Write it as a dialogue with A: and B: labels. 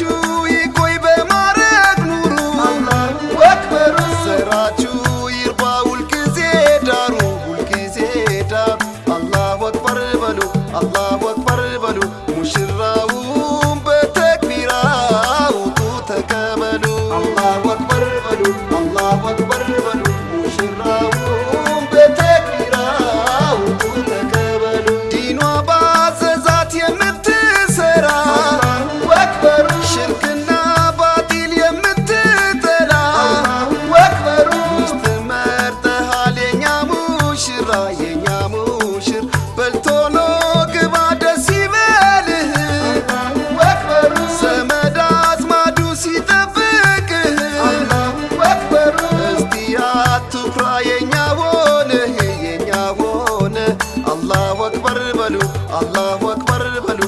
A: you. የኛ ሙሽር በልቶሎ ግባ ደስ ይበልህ። ዘመድ አዝማዱ ሲጠብቅህ እስቲ አትኩራ የኛ ሆነህ አላሁ አክበር በሉ በሉ